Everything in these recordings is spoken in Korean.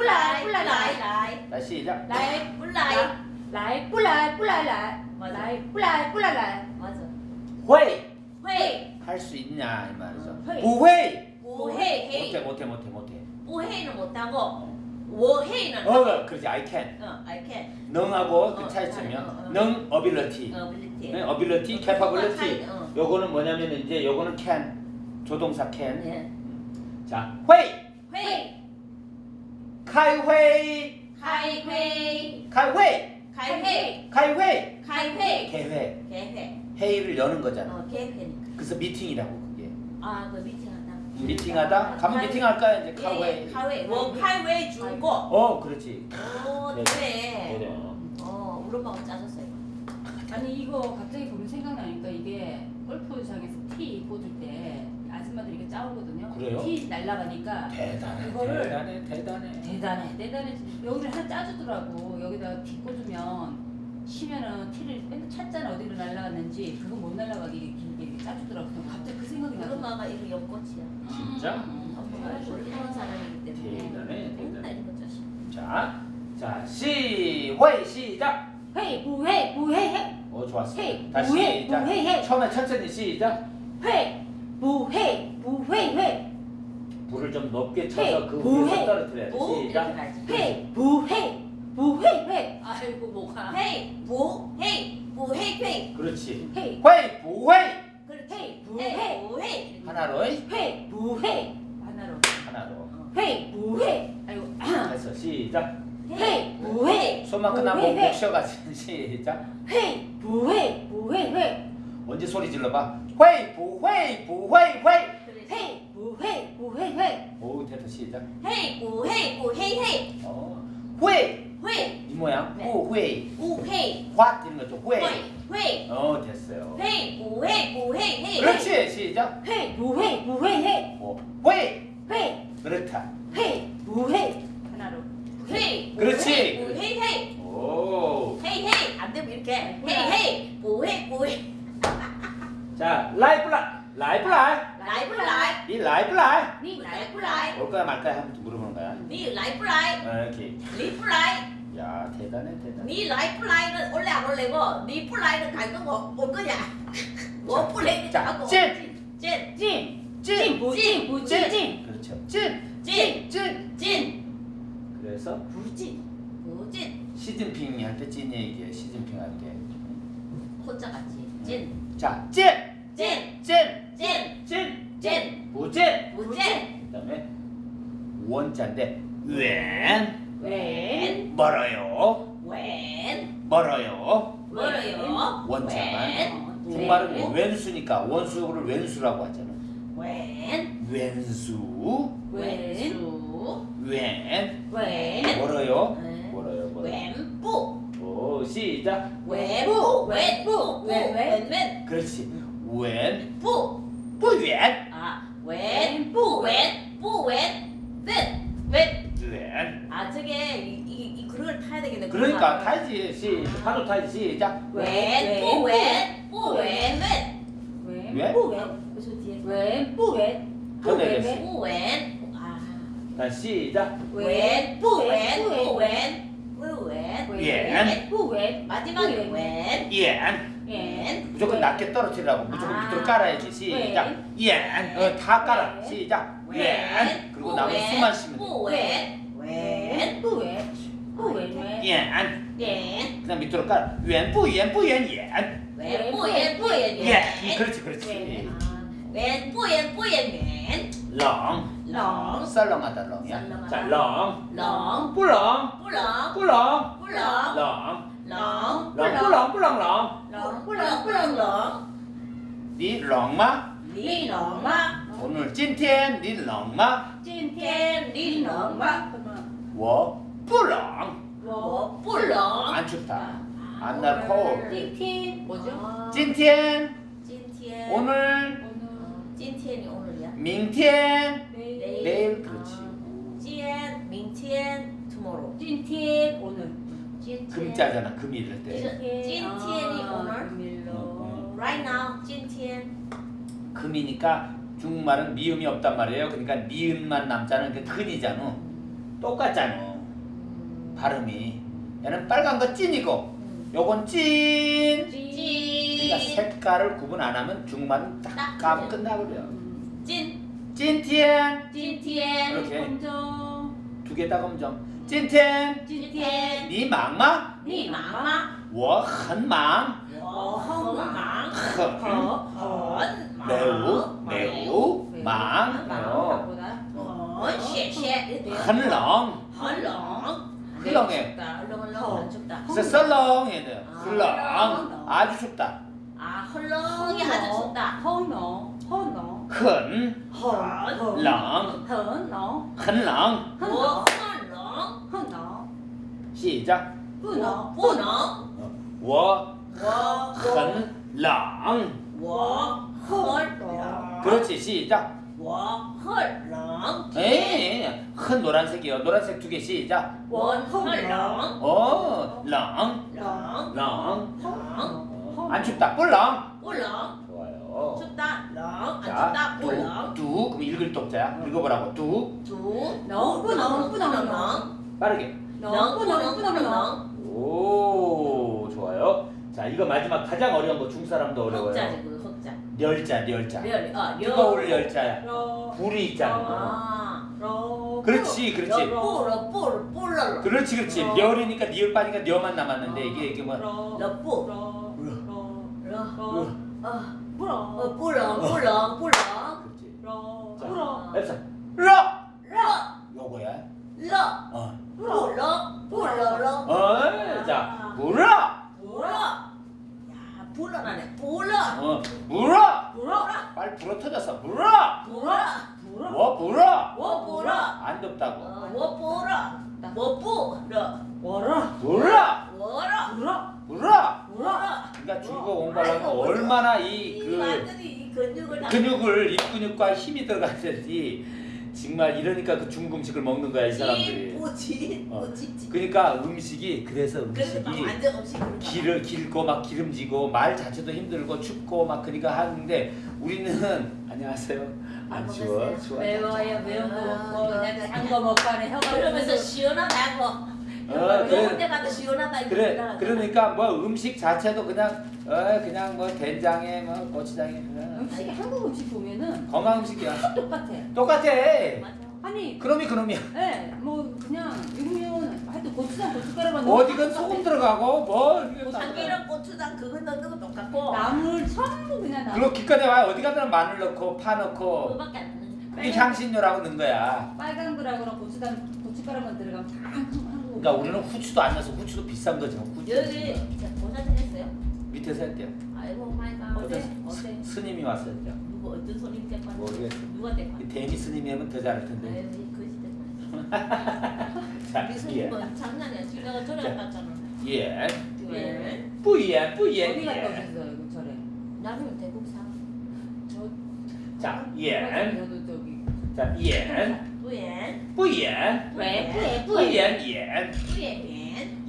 不来 不来 来 나 시작 来 不来 来 不来 不来 来 来 不来 不来 来 맞아 会 会 할수 있냐 이 말이죠 不会 不会 못해 못해 못해 못해 부회이는 못하고 워헤이는 어 그렇지 I can. 어 I can. 능하고 어, 그 차이점이야 어, 어, 능 ability. Ability 네, ability 어, capability. 어. 요거는 뭐냐면 이제 요거는 can. 조동사 can. 예. 자 회이 회이 开会 开会. 开会 开会. 开会 开会. 개회. 개회. 회의를 여는 거잖아. 어, 개회니까. 그래서 미팅이라고 그게. 아, 그 미팅하다. 미팅하다? 가면 아, 미팅할까? 이제 예, 카웨이. 카웨이. 뭐 카웨이 주고. 어, 그렇지. 오, 네. 그래. 그래. 어, 우리 엄마가 짜줬어요. 아니 이거 갑자기 보면 생각나니까 이게 골프장에서 티 꽂을 때 아줌마들이 이게 짜오거든요. 그래요? 티 날라가니까 대단해. 그거를- 대단해. 대단해. 대단해 대단해 여기를 하나 짜주더라고 여기다가 티 꽂으면 쉬면은 티를 맨날 찾잖아 어디로 날라갔는지 그거 못 날라가게 길게 이렇게 짜주더라고 갑자기 그 생각이 우리 나서 엄마가 이거. 진짜? 음, 엄마가 이거 하는 사람이기 때문에. 대단해, 맨날 대단해. 이거 짜시. 자, 자, 시회 시작. 회이 부회 부회해 어, 좋았어. 회이 다시. 부회해 처음에 천천히 시작. 회 부회 부회회 불을 좀 높게 쳐서 회, 그 부회. 위에서 떨어뜨려야 돼. 시작. 회 부회 부회회 아이고 뭐가. 헤이, 뭐, 헤이, 뭐, 헤이, 헤이. 그렇지. 회, 부회. 그렇지. 헤이 헤이, 부회 뭐, 헤이. 하나로 회 부회 하나로. 하나로. 회 부회 아이고 해서 시작. 헤이, 뭐 해? 손만 끝나고. 목 쉬어가지고 시작. 회이 부회 부회회 언제 소리 질러봐. 회, 부회, 부회, 회. 그래. 회이 부회 부회회 오, 됐다 시작. 헤이, 뭐, 헤이, 뭐, 헤이, 헤이. 어, 회. 회이, 이 모양. 네. 부회. 우, 헤이. 확 되는 거죠. 회. 회이, 회이. 어, 됐어요. 헤이, 뭐, 헤이, 뭐, 헤이, 헤이. 그렇지. 시작. 회이 부회 부회회 어, 회. 회이 그렇다. 헤이. 그렇지. 헤이, 뭐, 헤이, 헤이. 오. 헤이, 헤이. 안 되면 이렇게. 헤이, 헤이. 뭐, 헤이, 뭐, 헤이. 자, 라이 플라이. 라이 플라이. 라이, 플라이. 이 라이 플라이. 니 라이, 플라이. 올 거야 말 거야 한번 물어보는 거야. 니 라이, 플라이. 어, 이렇게. 리, 플라이. 야, 대단해, 대단해. 니 라이, 플라이는 올래 안 올래고, 니 플라이는 갈 거고, 올 거냐? 뭐, 플레이 자, 하고. 찐. 찐. 찐 찐. 찐부찐 부찐찐 그렇죠. 찐. 찐. 찐. 찐. 그래서 부찐. 부찐. 시진핑이 할 때찐 얘기해. 시진핑 할 때. 혼자 같이. 찐. 자, 찐. 찐. 찐. 찐. 찐. 찐. 부찐. 부찐. 그다음에 원자인데 웬 웬 멀어요. 웬. 멀어요. 멀어요. 원자만. 웬. 국말은 왼수니까 원수를 왼수라고 하잖아. 웬. 왼수. 웬수. 왼. 웬. 멀어요. 네. 멀어요. 멀어요. 웬부. 오, 시작. 웬부. 웬부. 웬, 웬. 웬. 그렇지. 웬. 부. 不远. 아. 웬. 부. 웬. 부. 웬. 웬. 웬. 远. 아 저게 이, 이, 이 그걸 타야 되겠네. 그러니까 타야지. 시 파도 타야지. 시작. 그래서 뒤에. 웬. 아. 자, 시작. 웬. 부. 웬. 웬. 부. 웬. 부. 웬. 웬. 부웬 마지막에 웬. 远. 웬. 무조건 낮게 떨어뜨리라고 무조건 아. 밑으로 깔아야지 시작 옌 어, 다 깔아 웬. 시작 웬. 옌 그리고 나머지 웬. 수만 쉬면 부. 웬. 웬. 부웬 부웬 돼옌 웬. 그다음 밑으로 깔아 웬不옌不옌 옌 웬. 부. 웬. 부. 웬. 옌 그렇지 그렇지 웬. 부. 웬. 부. 웬. 웬. 렁 렁. 썰렁하다 렁이야 썰렁하다. 자렁 렁. 不冷 뿌렁. 不冷 뿌렁. 冷 렁. 冷不冷不冷冷 렁. 뿌렁. 뿌렁. 렁. 你冷吗 니冷吗？ 오늘 今天你冷吗今天你冷吗？ 워뿔렁. 워뿔렁. 안 춥다. 안 날 cold 뭐죠? 아. 찐텐 찐텐 오늘. 어, 찐텐이 오늘이야? 밍텐 내일. 내일 아, 그렇지. 찐 밍텐 tomorrow 오늘. 금자잖아 금이 때. 찐텐이 아, 오늘? 음, 음. right now 찐텐 금이니까 중국말은 미음이 없단 말이에요. 그러니까 미음만 남자는 그 근이잖아. 똑같잖아. 발음이. 얘는 빨간 거 찐이고 요건 찐. 그러니까 찐. 색깔을 구분 안 하면 중만 딱 딱 까면 그냥. 끝나버려. 찐. 찐티엔 찐티엔. 이렇게. 검정 두 개 다 검정. 찐텐 찐티엔. 니 망마 你妈妈，我很忙我很忙，很很忙， 매우 매우 망 해요. 보다 很谢谢，很冷很冷， 흘렁해. 춥다，冷冷很춥다， 썰렁해야 돼요. 아, 흘렁 흘렁. 아주 춥다. 아 흘렁이 아주 춥다, 허너 허너 很很冷허너很冷我很冷， 허너 시작 不能我不能，我我很冷我很冷， 그렇지 시작 원헐랑 에 큰 노란색이요. 노란색 두 개 시작. 원헐랑. 어랑랑랑랑안 춥다. 뿔랑. 뿔랑. 좋아요. 춥다. 랑안 춥다. 뿔랑. 뚝 그럼 읽을 독자야 읽어보라고. 뚝뚝 랑뿌랑뿌랑랑 빠르게. 랑뿌랑뿌랑랑 오 좋아요. 자 이거 마지막 가장 어려운 거 중사람도 어려워요. 독자지, 그 멸, 어, 뜨거울 열자야 러 불이 있잖아 아, 러 그렇지 그렇지 뿌러 그렇지 그렇지 어. 렬이니까 니을 빠니까 녀만 남았는데 이게 이게 뭐 러뿌. 어, 불어 어, 뿌러 뿌러 뿌러. 그렇지 러 자. 불어 앱사 러 러, 요거야 러, 어. 뿌러 러. 어, 자 뿌러. 야, 불러라네. 불러. 어 불어 불어. 빨리 불어 터졌어 불어 불어. 불어 뭐 불어 뭐 불어. 안 덥다고 어, 뭐 불어. 뭐 뿌러. 워라 불어 뭐라. 불어 불어 불어. 그러니까 중국어 공부하려면 얼마나 이이그 완전히 이 근육을 이 근육과 힘이 들어가야지 정말 이러니까 그 중국 음식을 먹는 거야 이 사람들이. 찌뿌지? 어. 뿌지? 그러니까 음식이 그래서 음식이. 길을 길고 막 기름지고 말 자체도 힘들고 춥고 막 그러니까 하는데 우리는 안녕하세요. 안 추워 먹었어요. 추워 매워요 매운 거 먹고 그냥 단거 먹고 하는 혀가 그러면서 시원하다고 어, 그래, 때마다 시원하다 그래. 그러니까 뭐 음식 자체도 그냥 어 그냥 뭐 된장에 뭐 고추장에 그냥. 음식이 한국 음식 보면은 건강 음식이야. 똑같아. 똑같아. 맞아. 아니 그놈이 그놈이야. 예, 뭐 그냥 육면 하여튼 고추장 고춧가루만 어디건 소금 들어가고 뭐 이게 다 참기름 고추장 그거 넣는 거 똑같고. 나물 전부 그냥 나물 그리고 기껏 해봐야 어디 가든 마늘 넣고 파 넣고. 그거밖에 안 넣는 이게 향신료라고 넣은 거야. 빨간 거라거나 고추장 고춧가루만 들어가면 다 그러니까 우리는 후추도 안 넣어서 후추도 비싼 거지. 후추. 여기 어디서 했어요? 밑에서 했대요. 아이고 마이 갓. 어제 어제 스님이 왔어요. 누구 어떤 스님 데리고 모르겠어. 누가 데리고 대미 스님이 하면 더 잘할 텐데. 아이고 우리 스님은 예. 뭐 장난이야. 지가 저래 갔잖아. 예. 예. 뿌예 뿌예. 어디 갔다 예. 오셨어요? 그 저래. 나는 대국 사. 저. 자 아, 예. 저도 저기. 자 예. 부엔 不言왜 부엔 不言言 부엔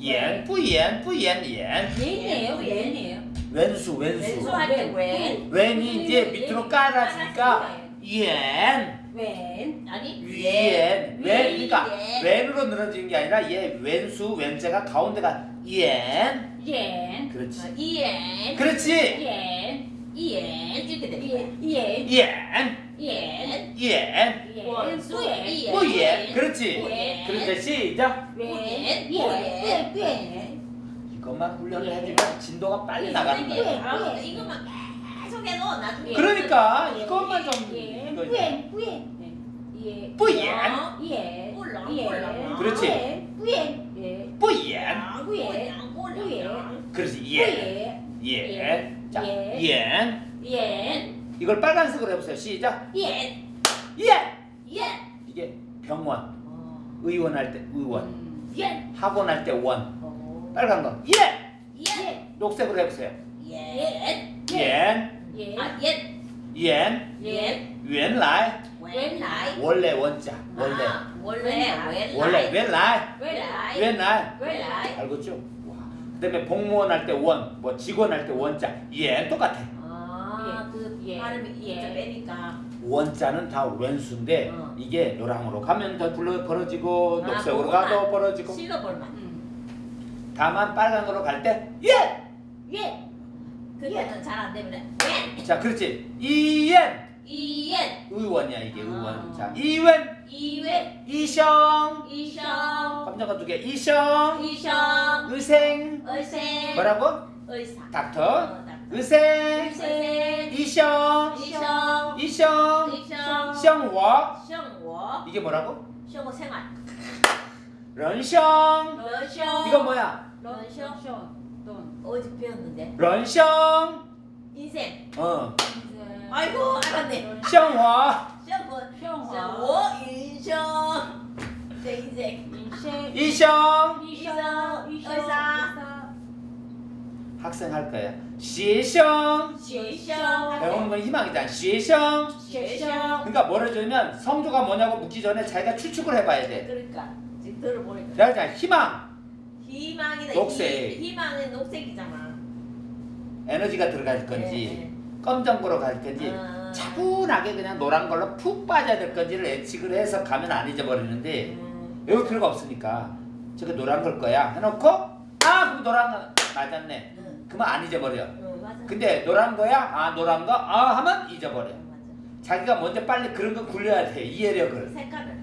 言不言不言言 옌이에요 옌. 옌이에요 왼수 왼수 왼수할 때웬 왼이 이제 밑으로 깔아지니까 옌 웬 아니 위엔 왼 그러니까 옌. 왼으로 늘어지는 게 아니라 얘 왼수 왼자가 가운데가 옌 옌 그렇지 어, 이엔 그렇지 옌 이엔 이렇게 되는 거야 옌 옌 이엔 옌 옌 원수의 이엔 뿌옌 그렇지 뿌옌. 그런데 시작 옌옌옌 이것만 훈련을 예. 해주면 진도가 빨리 나가는 이게 거야 아, 이것만 계속 해도 나중에 그러니까 예. 이것만 좀옌 이거 뿌옌 뿌옌 예 뿌옌 예 꿀렁, 예 꿀렁. 그렇지. 뿌옌 예 뿌옌 뿌옌. 꿀렁 그렇지 옌 뿌옌 옌. 자, 예. 옌. 옌 이걸 빨간색으로 해보세요. 시작. 옌 예! 예! 이게 병원. 의원 할 때 의원. 예! 학원 할 때 원. 빨간 거. 예! 예! 녹색으로 해보세요. 예! 예! 예! 아, 예! 예! 예! 원래 원자 원래 아, 원래 원래 원래 원래 알겠죠? 와. 그다음에 공무원 할 때 원, 뭐 직원 할 때 원자 예 똑같아. 아그 예. 발음 예 빼니까. 원자는 다 왼수인데 어. 이게 노랑으로 가면 더 불러 벌어지고 아, 녹색으로. 가도 벌어지고 실러볼만 음. 다만 빨간 거로 갈 때 예. 예. 그때는 잘안 되면 예. 자, 그렇지. 이엔 이엔. 의원이야 이게 의원. 아. 자, 이웬 이웬. 이성 이성. 검정거 두 개. 이성 이성. 의생 의생. 뭐라고? 의사. 닥터 어, 닥터. 의생 의생. 이성 이성. 이성 이성. 성워 생워. 이게 뭐라고? 생워 생활. 런성 러셔. 이거 뭐야? 런셔. 돈. 어제 배웠는데. 런성 인생. 어 이제 아이고 알았네. 생워. 평화. 생워 인성. 내 인생. 인생. 이성 이성. 이성. 학생 할 거야. 시성 배우는 건 희망이잖아 시성 그러니까 뭐를 들면 성조가 뭐냐고 묻기 전에 자기가 추측을 해봐야 돼. 그러니까 지금 들어보니까. 그러니까 희망. 희망이다. 녹색. 희, 망은 녹색이잖아. 에너지가 들어갈 네. 건지 네. 검정고로 갈 건지 아. 차분하게 그냥 노란 걸로 푹 빠져야 될 건지를 예측을 해서 가면 안 잊어버리는데 음. 외울 필요가 없으니까 저게 노란 걸 거야. 해놓고 아 그럼 노란 거 맞았네. 음. 그러면 안 잊어버려. 어, 근데 노란 거야? 아 노란 거? 아 하면 잊어버려. 어, 자기가 먼저 빨리 그런 거 굴려야 돼. 이해력을. 색깔을.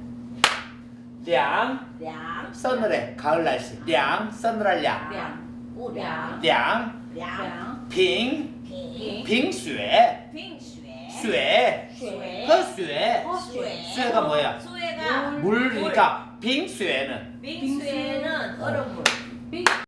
량. 량. 서늘해. 가을 날씨. 량. 서늘한 량. 량. 량. 량. 량. 빙. 빙. 빙쇠. 빙쇠. 쇠. 쇠. 쇠. 쇠가 뭐야? 쇠가 물이니까 빙쇠는. 빙쇠는 얼음물. 어.